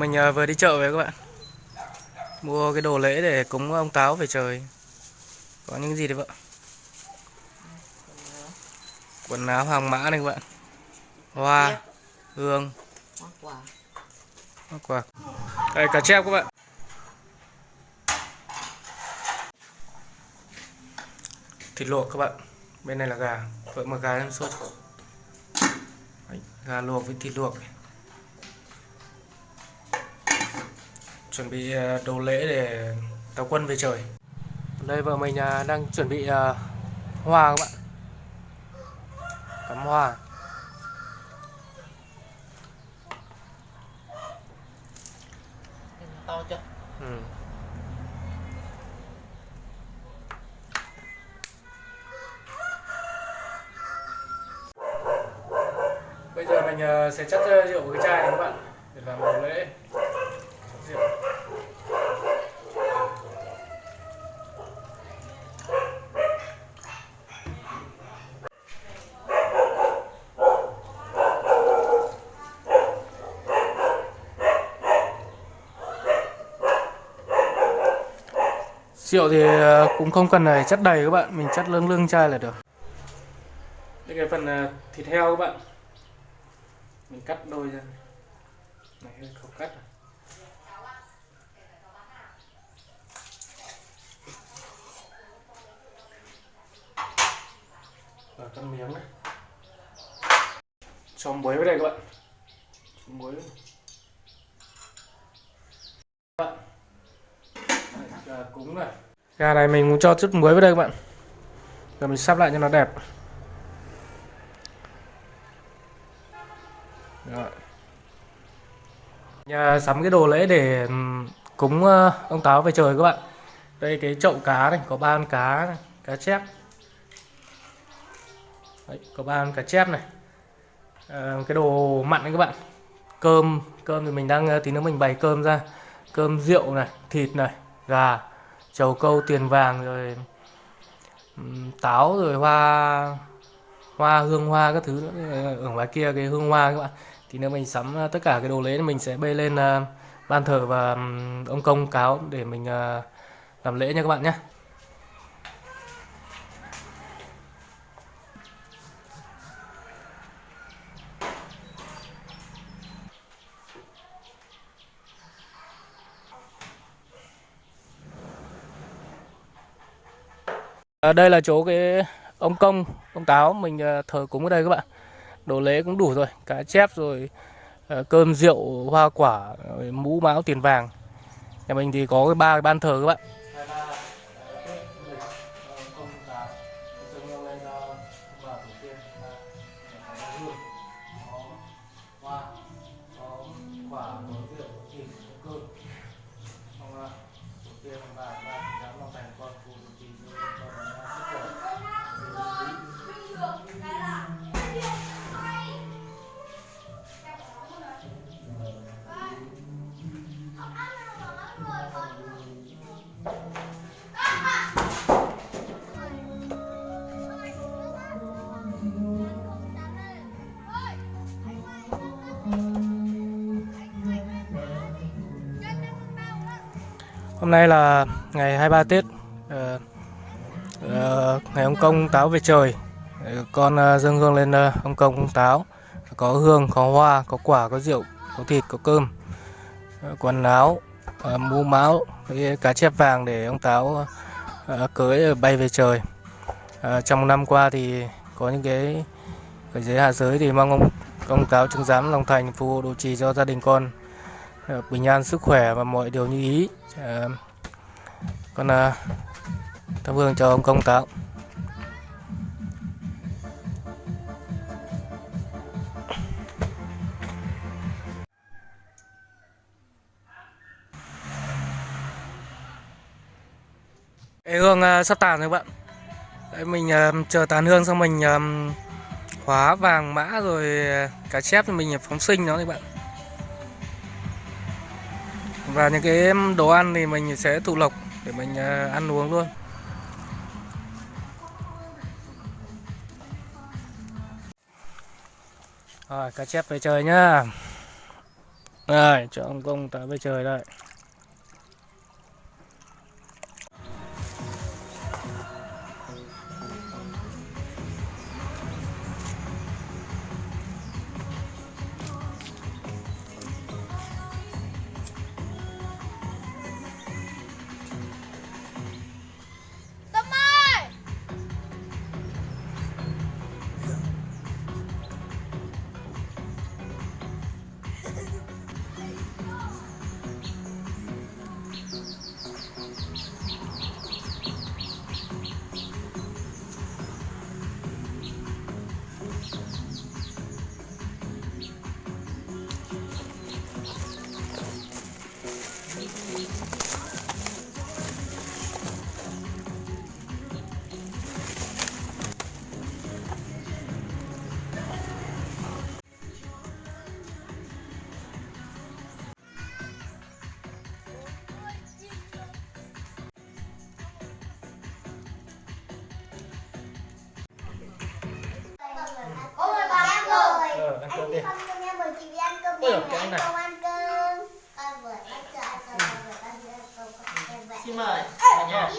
Mình ờ, vừa đi chợ về các bạn. Mua cái đồ lễ để cúng ông Táo về trời. Có những gì đấy vợ? Quần áo hàng mã này các bạn. Hoa Hương. Hoa quả. Đây cá chép các bạn. Thịt luộc các bạn. Bên này là gà. Vợ mà gà em sốt. Gà luộc với thịt luộc chuẩn bị ờ, đồ lễ để táo quân về trời. Đây vợ mình ờ, đang chuẩn bị ờ, hoa các bạn. Cắm hoa. To chưa? Ừ. bây giờ mình sẽ chất rượu vào cái chai này các bạn để làm đồ lễ Rượu thì ờ, cũng không cần phải chất đầy các bạn, mình chất lưng lưng chai là được. Đây cái phần ờ, thịt heo các bạn. Mình cắt đôi ra. Này hơi không cắt. à. Rồi cắt miếng này. Cho muối vào đây các bạn. Cho muối. vào. Các bạn. Gà cúng này gà này mình cũng cho chút muối vào đây các bạn. Rồi mình sắp lại cho nó đẹp. Rồi. Nhà sắm cái đồ lễ để cúng ờ, ông táo về trời các bạn. Đây cái chậu cá này có ba con cá này, cá chép. Đấy, có ba con cá chép này. À, cái đồ mặn này các bạn. Cơm cơm thì mình đang ờ, tí nữa mình bày cơm ra. Cơm rượu này thịt này gà, trầu câu, tiền vàng, rồi táo, rồi hoa hoa, hương hoa các thứ nữa. Ờ, ở ngoài kia cái hương hoa các bạn thì nếu mình sắm ờ, tất cả cái đồ lễ mình sẽ bê lên ờ, ban thờ và ông công cáo để mình làm lễ nha các bạn nhé À, đây là chỗ cái ông công, ông táo mình à, thờ cúng ở đây các bạn. Đồ lễ cũng đủ rồi, cá chép rồi à, cơm rượu, hoa quả, mũ máu tiền vàng. Nhà mình thì có cái ba cái ban thờ các bạn. Hôm nay là ngày 23 Tết, uh, uh, ngày ông công táo về trời. Ờ, con uh, dâng hương lên uh, ông công ông táo. Có hương, có hoa, có quả, có rượu, có thịt, có cơm, uh, quần áo, uh, mũ máu, với cá chép vàng để ông táo uh, cưới bay về trời. uh, Trong năm qua thì có những cái ở dưới hạ giới thì mong ông công táo chứng giám lòng thành phù hộ độ trì cho gia đình con Ờ, bình an sức khỏe và mọi điều như ý. Ờ, con ờ, thắp hương vâng, cho ông công tạo. Cái hương vâng, ờ, sắp tàn rồi bạn. Đấy, mình chờ tàn hương xong mình khóa vàng mã rồi cá chép thì mình phóng sinh nó các bạn và những cái đồ ăn thì mình sẽ thụ lộc để mình à, ăn uống luôn rồi, cá chép về trời nhá rồi cho ông công táo về trời đây. Ăn cơm đi. Không cho em mời chị đi ăn cơm Ôi đi. này. không ăn cơm. Con vừa ăn cơm, con vừa ăn cơm, con vừa ăn cơm. Xin mời. Cả nhà. Ăn